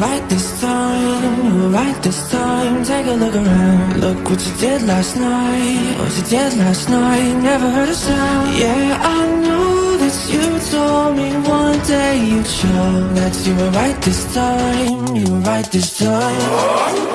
right this time, right this time Take a look around, look what you did last night What you did last night, never heard a sound. Yeah, I know that you told me one day you'd show That you were right this time, you were right this time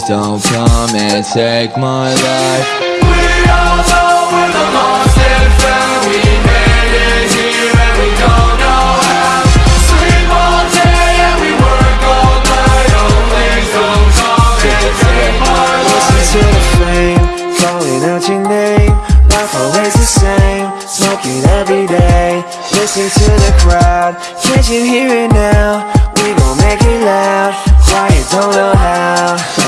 please don't come and take my life. We all know we're the We made it here and we don't know how Sleep all day and we work all night Oh please don't come and take my life Listen to the flame, calling out your name. Life always the same, smoking every day Listen to the crowd, can't you hear it now? We gon' make it loud, quiet, don't know how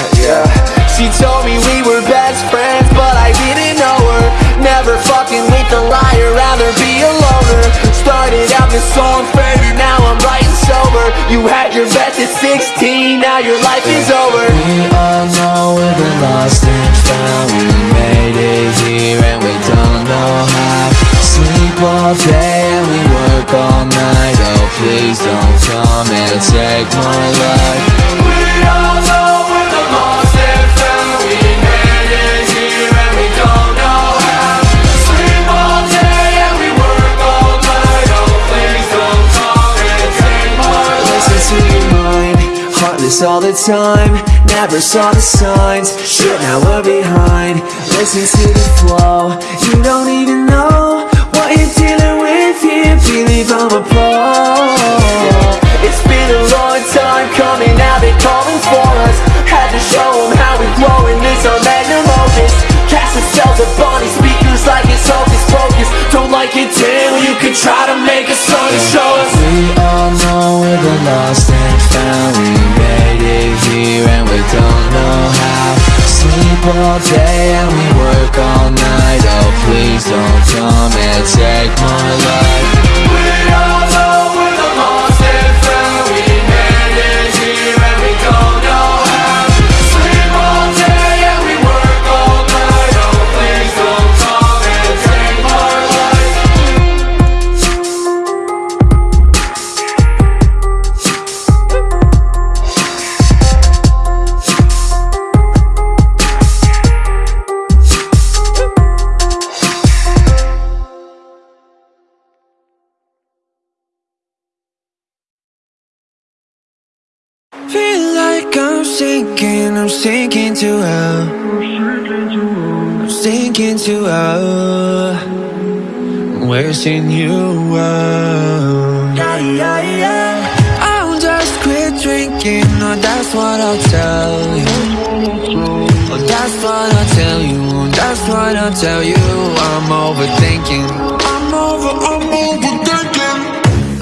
She told me we were best friends, but I didn't know her. Never fucking with a liar, rather be a loner. Started out this song faded, now I'm writing sober. You had your best at 16, now your life is over. We all know we're the lost and found We made it here and we don't know how. Sleep all day and we work all night. Oh please don't come and take my life all the time Never saw the signs, shit now we're behind. Listen to the flow, you don't even know What you're dealing with here, believe I'm a pro. It's been a long time coming, now they're calling for us. Had to show them how we grow in this our magnum opus. Cast the cells up on these speakers like it's hocus pocus. Don't like it, damn, you could try to make a song to show us. We all know we're the lost and found Here and we don't know how. Sleep all day and we work all night. Oh please don't come and take my life sinking I'm sinking to hell. I'm sinking to hell. I'm wishing you well Yeah, yeah, yeah. I'll just quit drinking. Oh, that's what I'll tell you. Oh, that's what I'll tell you. Oh, that's what I'll tell you. I'm overthinking. I'm over, I'm overthinking.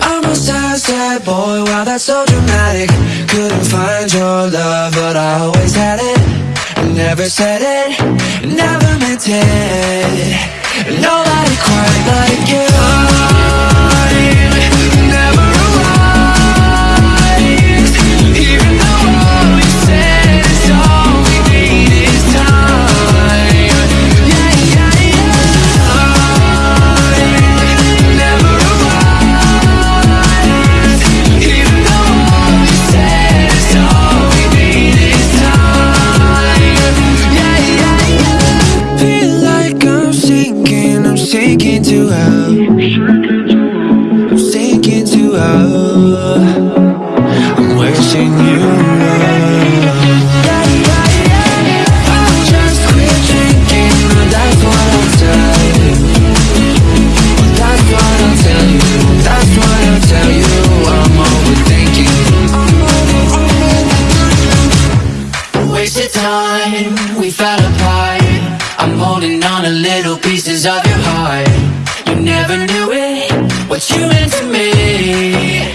I'm a sad, sad boy, wow that's so Couldn't find your love, but I always had it. Never said it, never meant it. Nobody quite fell apart. I'm holding on to little pieces of your heart. You never knew it, what you meant to me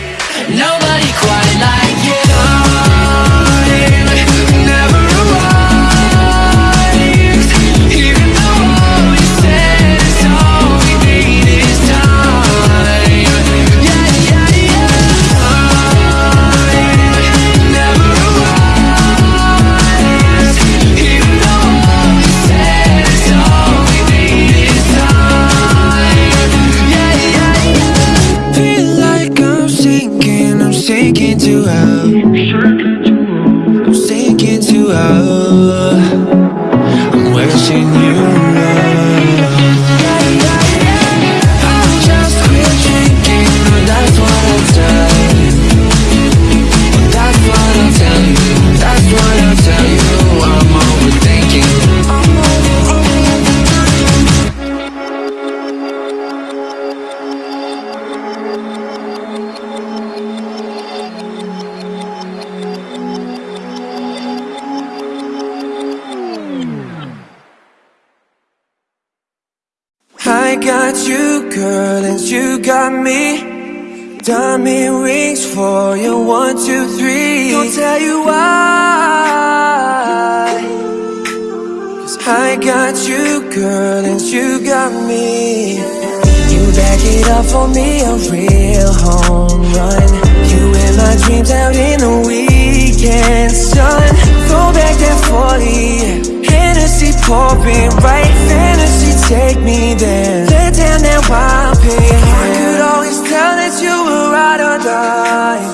got you, girl, and you got me. Diamond rings for you, one, two, three. Don't tell you why. Cause I got you, girl, and you got me. You back it up for me, a real home run. You in my dreams out in the weekend sun. Throw back that 40. Hennessy pouring right, fantasy take me there. Let down that wild pain. I could always tell that you were ride or die.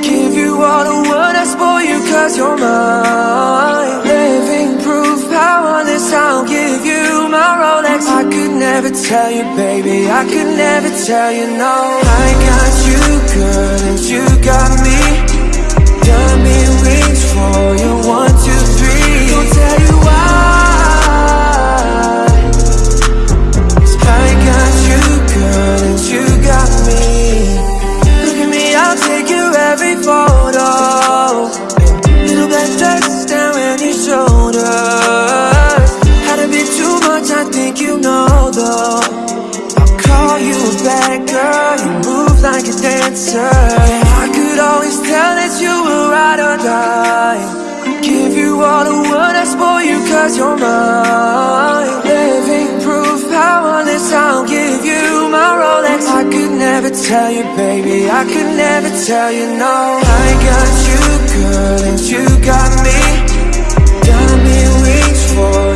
Give you all the world, I spoil you cause you're mine. Living proof, powerless, I'll give you my Rolex. I could never tell you, baby, I could never tell you no. I got you, girl, and you Black dress down your shoulders. Had a bit too much, I think you know though. I'll call you a bad girl, you move like a dancer. I could always tell that you were ride or die. Give you all the world, I spoil you cause you're mine. Tell you, baby, I could never tell you no. I got you, girl, and you got me. Diamond rings for